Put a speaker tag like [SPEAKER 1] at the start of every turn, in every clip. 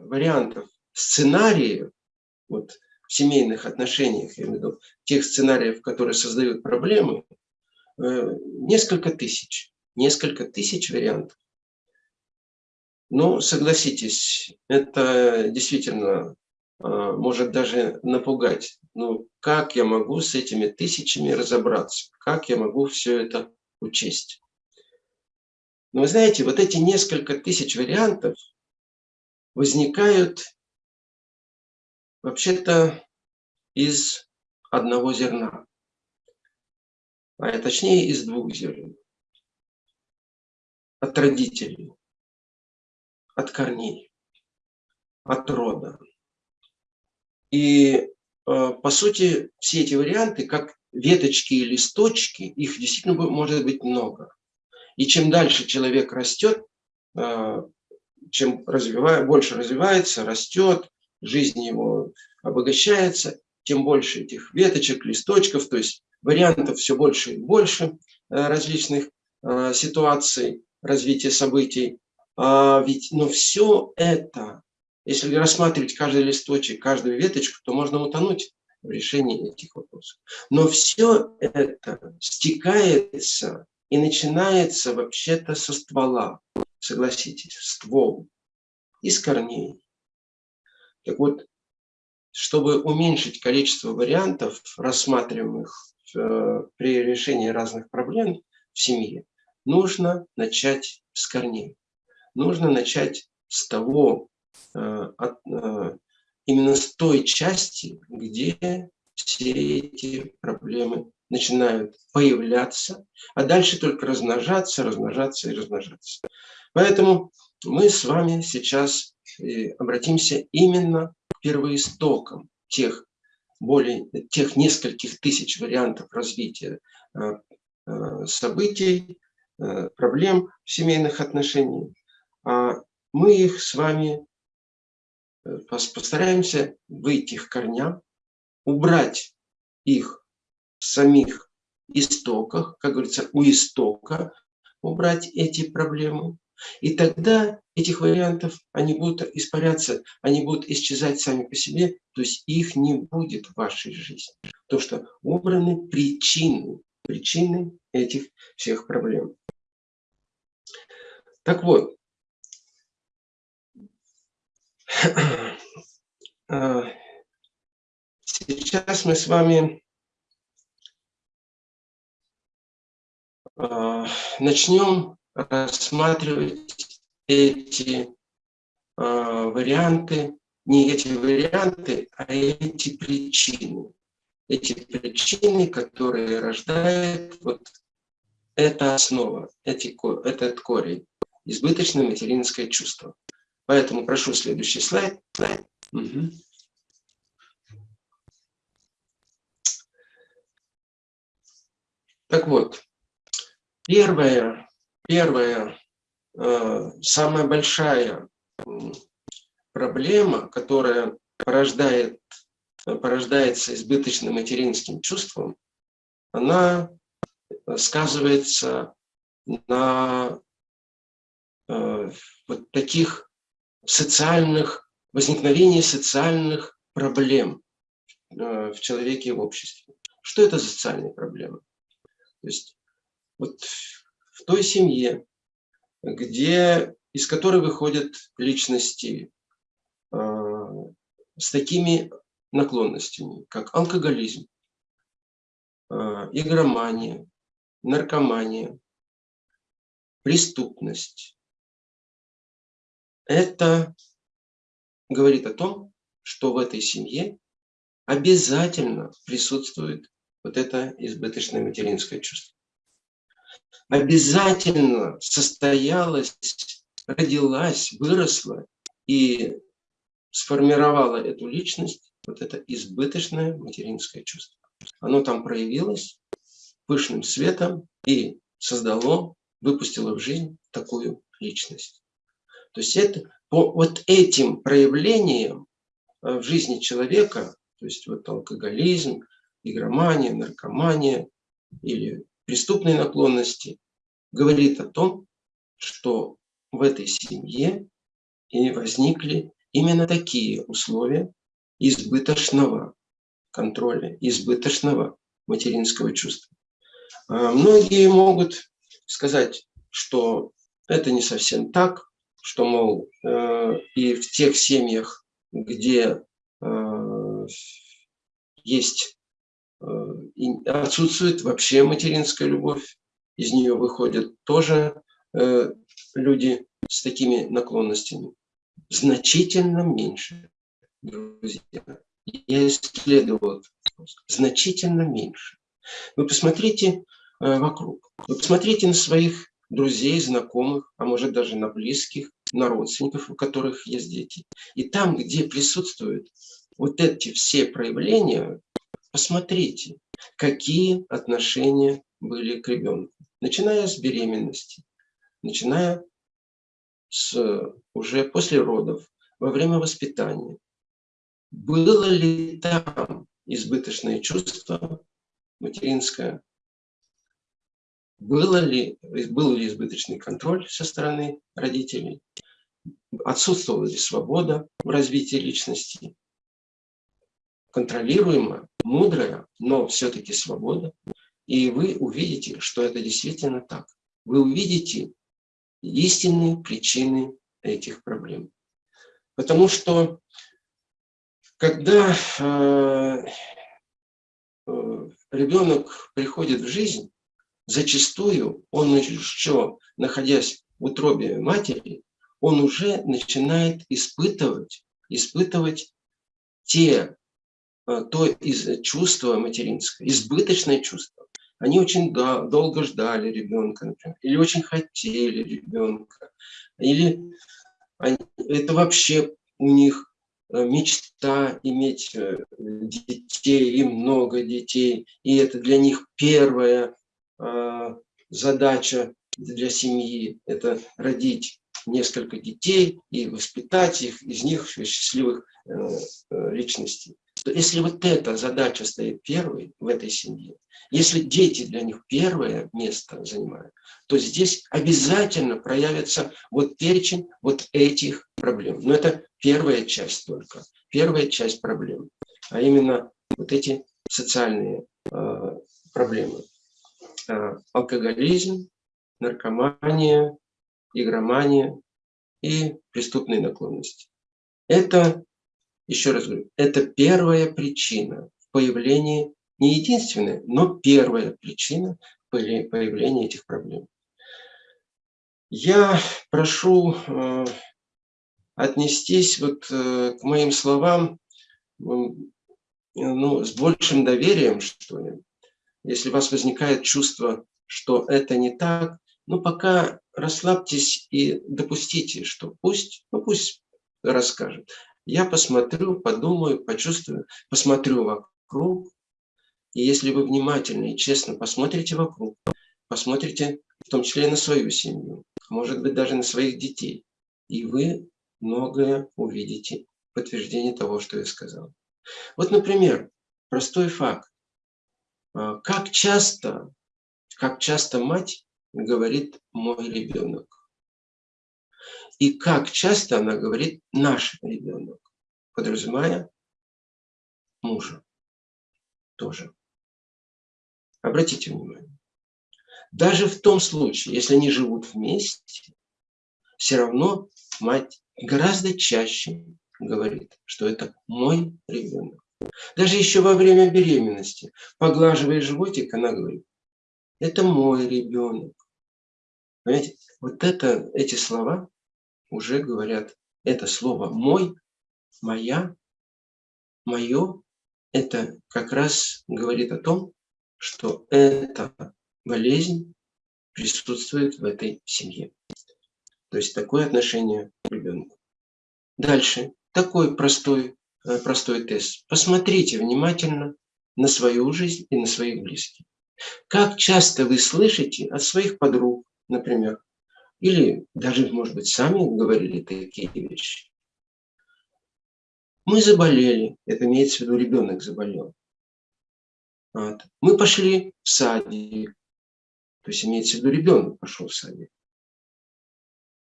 [SPEAKER 1] вариантов, сценариев, вот, в семейных отношениях, я имею в виду, тех сценариев, которые создают проблемы, э, несколько тысяч. Несколько тысяч вариантов. Ну, согласитесь, это действительно э, может даже напугать. Ну, как я могу с этими тысячами разобраться? Как я могу все это учесть? Но вы знаете, вот эти несколько тысяч вариантов возникают вообще-то из одного зерна, а точнее из двух зерен. От родителей, от корней, от рода. И э, по сути все эти варианты, как веточки и листочки, их действительно может быть много. И чем дальше человек растет, э, чем развивая, больше развивается, растет, жизнь его обогащается, тем больше этих веточек, листочков, то есть вариантов все больше и больше э, различных э, ситуаций, развития событий. А ведь, но все это, если рассматривать каждый листочек, каждую веточку, то можно утонуть в решении этих вопросов. Но все это стекается и начинается вообще-то со ствола, согласитесь, ствол, из корней. Так вот, чтобы уменьшить количество вариантов, рассматриваемых э, при решении разных проблем в семье, нужно начать с корней. Нужно начать с того, э, э, именно с той части, где все эти проблемы начинают появляться, а дальше только размножаться, размножаться и размножаться. Поэтому мы с вами сейчас э, обратимся именно к первоистокам тех, более, тех нескольких тысяч вариантов развития э, э, событий, проблем в семейных отношениях. А мы их с вами постараемся выйти к корням, убрать их самих истоках, как говорится, у истока убрать эти проблемы. И тогда этих вариантов, они будут испаряться, они будут исчезать сами по себе, то есть их не будет в вашей жизни. То, что убраны причины, причины этих всех проблем. Так вот, а, сейчас мы с вами А, начнем рассматривать эти а, варианты, не эти варианты, а эти причины. Эти причины, которые рождают вот эта основа, эти, этот корень, избыточное материнское чувство. Поэтому прошу следующий слайд. Угу. Так вот, Первая, первая, э, самая большая проблема, которая порождает, порождается избыточным материнским чувством, она сказывается на э, вот таких социальных, возникновении социальных проблем э, в человеке и в обществе. Что это за социальные проблемы? То есть вот в той семье, где, из которой выходят личности э, с такими наклонностями, как алкоголизм, э, игромания, наркомания, преступность. Это говорит о том, что в этой семье обязательно присутствует вот это избыточное материнское чувство обязательно состоялась, родилась, выросла и сформировала эту личность, вот это избыточное материнское чувство. Оно там проявилось пышным светом и создало, выпустило в жизнь такую личность. То есть это по вот этим проявлениям э, в жизни человека, то есть вот алкоголизм, игромания, наркомания или преступные наклонности, говорит о том, что в этой семье и возникли именно такие условия избыточного контроля, избыточного материнского чувства. А многие могут сказать, что это не совсем так, что, мол, э, и в тех семьях, где э, есть э, отсутствует вообще материнская любовь, из нее выходят тоже люди с такими наклонностями. Значительно меньше, друзья. Я исследовал значительно меньше. Вы посмотрите вокруг, вы посмотрите на своих друзей, знакомых, а может даже на близких, на родственников, у которых есть дети. И там, где присутствуют вот эти все проявления, посмотрите, какие отношения были к ребенку. Начиная с беременности, начиная с уже после родов, во время воспитания. Было ли там избыточное чувство материнское, было ли, был ли избыточный контроль со стороны родителей, отсутствовала ли свобода в развитии личности, контролируемая, мудрая, но все-таки свобода. И вы увидите, что это действительно так. Вы увидите истинные причины этих проблем. Потому что когда э, э, ребенок приходит в жизнь, зачастую он еще, находясь в утробе матери, он уже начинает испытывать, испытывать те, то из чувства материнское, избыточное чувство. Они очень долго ждали ребенка, например, или очень хотели ребенка, или они, это вообще у них э, мечта иметь э, детей и много детей, и это для них первое Э, задача для семьи – это родить несколько детей и воспитать их, из них счастливых э, э, личностей. Если вот эта задача стоит первой в этой семье, если дети для них первое место занимают, то здесь обязательно проявится вот перечень вот этих проблем. Но это первая часть только, первая часть проблем, а именно вот эти социальные э, проблемы. Э, алкоголизм, наркомания, игромания и преступные наклонности. Это, еще раз говорю, это первая причина появления, не единственная, но первая причина появления этих проблем. Я прошу э, отнестись вот э, к моим словам ну, с большим доверием, что ли, если у вас возникает чувство, что это не так, ну пока расслабьтесь и допустите, что пусть, ну пусть расскажет. Я посмотрю, подумаю, почувствую, посмотрю вокруг. И если вы внимательно и честно посмотрите вокруг, посмотрите в том числе и на свою семью, может быть даже на своих детей, и вы многое увидите, подтверждение того, что я сказал. Вот, например, простой факт. А, как часто, как часто мать говорит «мой ребенок»? И как часто она говорит «наш ребенок», подразумевая мужа тоже. Обратите внимание. Даже в том случае, если они живут вместе, все равно мать гораздо чаще говорит, что это мой ребенок. Даже еще во время беременности, поглаживая животик, она говорит, это мой ребенок. Понимаете, вот это, эти слова уже говорят, это слово «мой», «моя», «мое», это как раз говорит о том, что эта болезнь присутствует в этой семье. То есть такое отношение к ребенку. Дальше. Такой простой Э, простой тест. Посмотрите внимательно на свою жизнь и на своих близких. Как часто вы слышите от своих подруг, например, или даже, может быть, сами говорили такие вещи. Мы заболели, это имеется в виду ребенок заболел. Вот. Мы пошли в садик, то есть имеется в виду ребенок пошел в садик.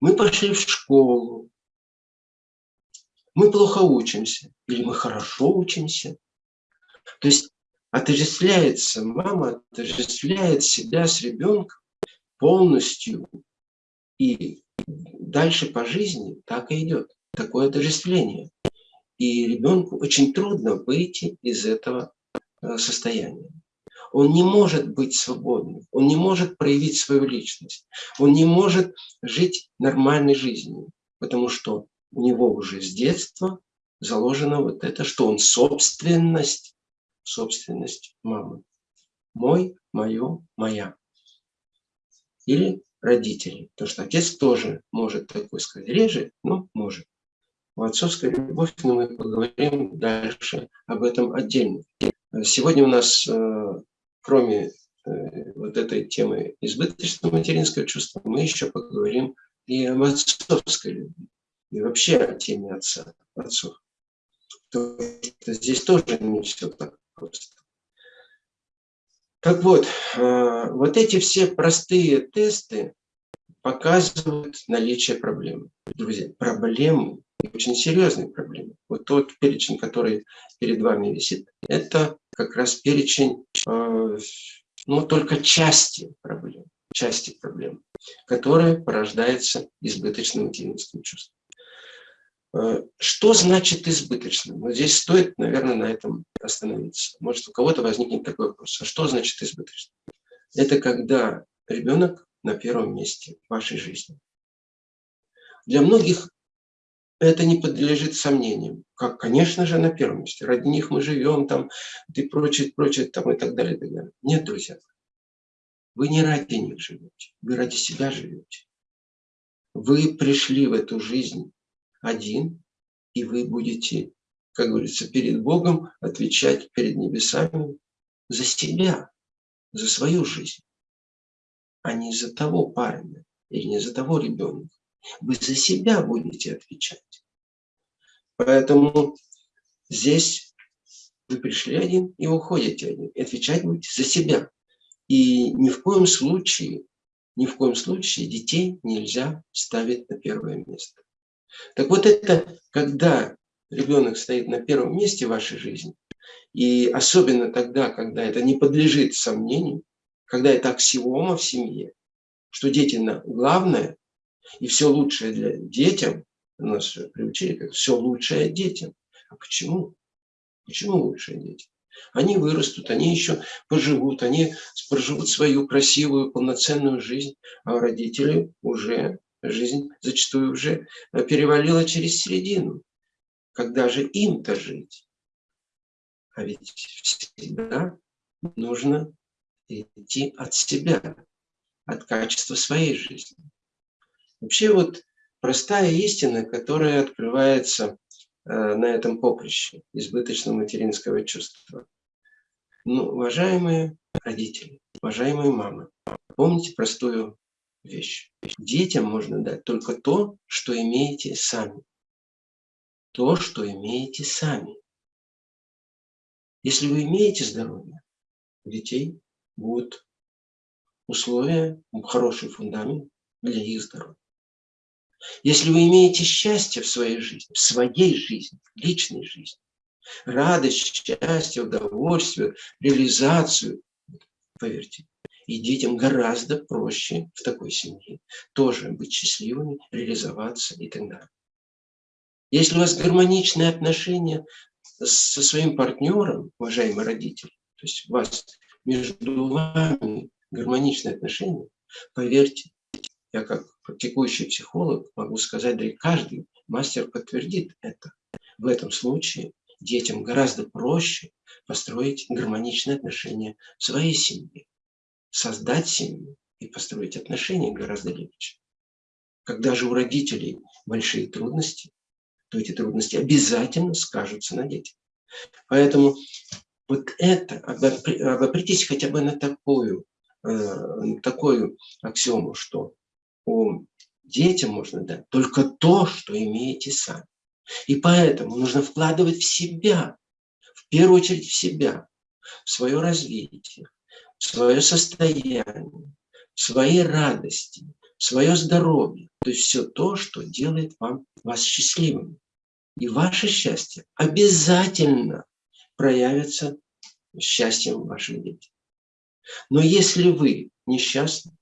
[SPEAKER 1] Мы пошли в школу, мы плохо учимся или мы хорошо учимся. То есть отождествляется, мама отождествляет себя с ребенком полностью. И дальше по жизни так и идет, такое отождествление. И ребенку очень трудно выйти из этого э, состояния. Он не может быть свободным, он не может проявить свою личность, он не может жить нормальной жизнью, потому что у него уже с детства заложено вот это, что он собственность, собственность мамы. Мой, мое, моя. Или родителей. Потому что отец тоже может такой сказать. Реже, но может. В отцовской любовь, но мы поговорим дальше об этом отдельно. Сегодня у нас, э, кроме э, вот этой темы избыточного материнского чувства, мы еще поговорим и об отцовской любви. И вообще о теме отца, отцов. То здесь тоже не все так просто. Так вот, э, вот эти все простые тесты показывают наличие проблемы. Друзья, проблемы, очень серьезные проблемы. Вот тот перечень, который перед вами висит, это как раз перечень, э, ну, только части проблем, части проблем, которые порождаются избыточным материнским чувством. Э, что значит избыточным? Вот здесь стоит, наверное, на этом остановиться. Может, у кого-то возникнет такой вопрос. А что значит избыточным? Это когда ребенок на первом месте в вашей жизни. Для многих это не подлежит сомнениям. Как, конечно же, на первом месте. Ради них мы живем, там, и прочее, прочее, там, и так далее, и так далее. Нет, друзья, вы не ради них живете, вы ради себя живете. Вы пришли в эту жизнь один, и вы будете, как говорится, перед Богом отвечать перед небесами за себя, за свою жизнь, а не за того парня или не за того ребенка. Вы за себя будете отвечать. Поэтому здесь вы пришли один и уходите один. И отвечать будете за себя. И ни в коем случае, ни в коем случае детей нельзя ставить на первое место. Так вот это, когда ребенок стоит на первом месте в вашей жизни, и особенно тогда, когда это не подлежит сомнению, когда это аксиома в семье, что дети на главное, и все лучшее для детям, у нас приучили, как все лучшее детям. А почему? Почему лучшее детям? Они вырастут, они еще поживут, они проживут свою красивую, полноценную жизнь, а родители уже жизнь зачастую уже э, перевалила через середину. Когда же им-то жить? А ведь всегда нужно идти от себя, от качества своей жизни. Вообще вот простая истина, которая открывается э, на этом поприще избыточного материнского чувства. Ну, уважаемые родители, уважаемые мамы, помните простую вещь. Детям можно дать только то, что имеете сами. То, что имеете сами. Если вы имеете здоровье, у детей будут условия, хороший фундамент для их здоровья. Если вы имеете счастье в своей жизни, в своей жизни, в личной жизни, радость, счастье, удовольствие, реализацию, поверьте, и детям гораздо проще в такой семье тоже быть счастливыми, реализоваться и так далее. Если у вас гармоничные отношения со своим партнером, уважаемые родители, то есть у вас между вами гармоничные отношения, поверьте, я как практикующий психолог могу сказать, да и каждый мастер подтвердит это. В этом случае детям гораздо проще построить гармоничные отношения в своей семье создать семью и построить отношения гораздо легче. Когда же у родителей большие трудности, то эти трудности обязательно скажутся на детях. Поэтому вот это, обопритесь хотя бы на такую, э, такую аксиому, что у детям можно дать только то, что имеете сами. И поэтому нужно вкладывать в себя, в первую очередь в себя, в свое развитие, свое состояние, свои радости, свое здоровье. То есть все то, что делает вам, вас счастливым. И ваше счастье обязательно проявится счастьем ваших детей. Но если вы несчастны,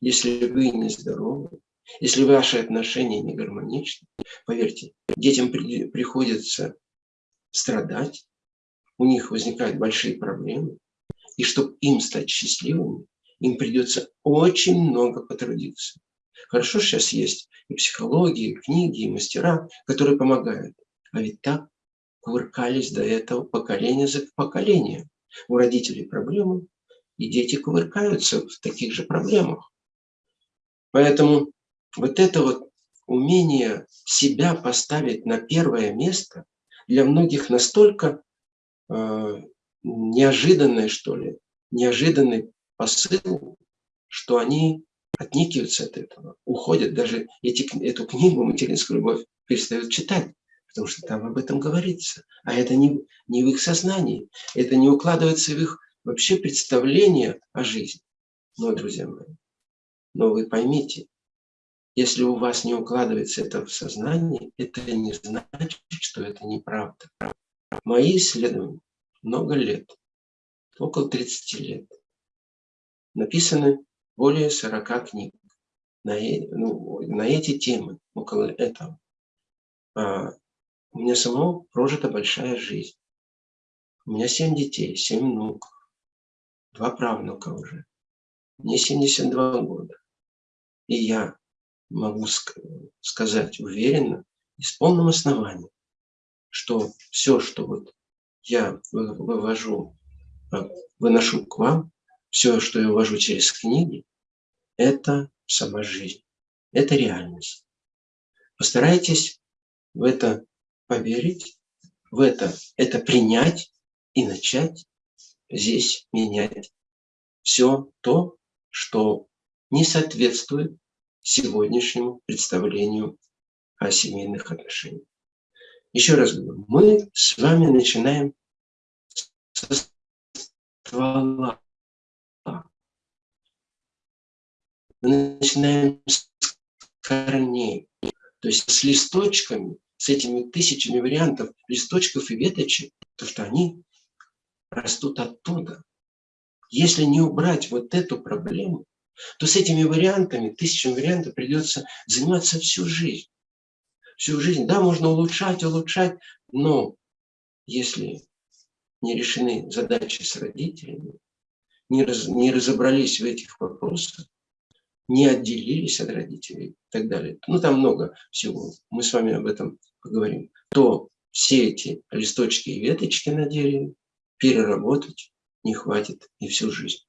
[SPEAKER 1] если вы нездоровы, если ваши отношения не гармоничны, поверьте, детям при, приходится страдать, у них возникают большие проблемы, и чтобы им стать счастливыми, им придется очень много потрудиться. Хорошо, сейчас есть и психология, и книги, и мастера, которые помогают. А ведь так кувыркались до этого поколение за поколением. У родителей проблемы, и дети кувыркаются в таких же проблемах. Поэтому вот это вот умение себя поставить на первое место для многих настолько э, неожиданное, что ли, неожиданный посыл, что они отникиваются от этого, уходят, даже эти, эту книгу «Материнскую любовь» перестают читать, потому что там об этом говорится. А это не, не в их сознании, это не укладывается в их вообще представление о жизни. Но, друзья мои, но вы поймите, если у вас не укладывается это в сознание, это не значит, что это неправда. Мои исследования много лет, около 30 лет, написаны более 40 книг на, ну, на эти темы, около этого. А, у меня самого прожита большая жизнь. У меня 7 детей, 7 внуков, два правнука уже. Мне 72 года. И я могу сказать уверенно и с полным основанием, что все, что вот я вывожу, а, выношу к вам, все, что я ввожу через книги, это сама жизнь, это реальность. Постарайтесь в это поверить, в это, это принять и начать здесь менять все то, что не соответствует сегодняшнему представлению о семейных отношениях. Еще раз говорю, мы с вами начинаем со ствола. Мы начинаем с корней, то есть с листочками, с этими тысячами вариантов листочков и веточек, то что они растут оттуда. Если не убрать вот эту проблему, то с этими вариантами, тысячами вариантов придется заниматься всю жизнь. Всю жизнь. Да, можно улучшать, улучшать, но если не решены задачи с родителями, не, раз, не разобрались в этих вопросах, не отделились от родителей и так далее. Ну, там много всего. Мы с вами об этом поговорим. То все эти листочки и веточки на дереве переработать не хватит и всю жизнь.